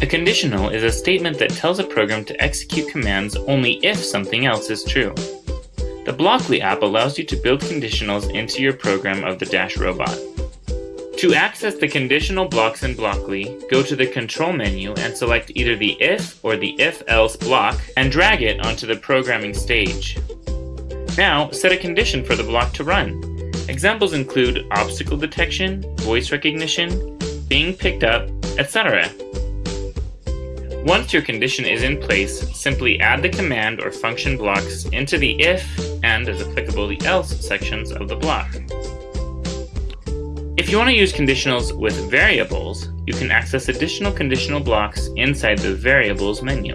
A conditional is a statement that tells a program to execute commands only if something else is true. The Blockly app allows you to build conditionals into your program of the Dash robot. To access the conditional blocks in Blockly, go to the Control menu and select either the if or the if-else block and drag it onto the programming stage. Now, set a condition for the block to run. Examples include obstacle detection, voice recognition, being picked up, etc. Once your condition is in place, simply add the command or function blocks into the if and, as applicable, the else sections of the block. If you want to use conditionals with variables, you can access additional conditional blocks inside the Variables menu.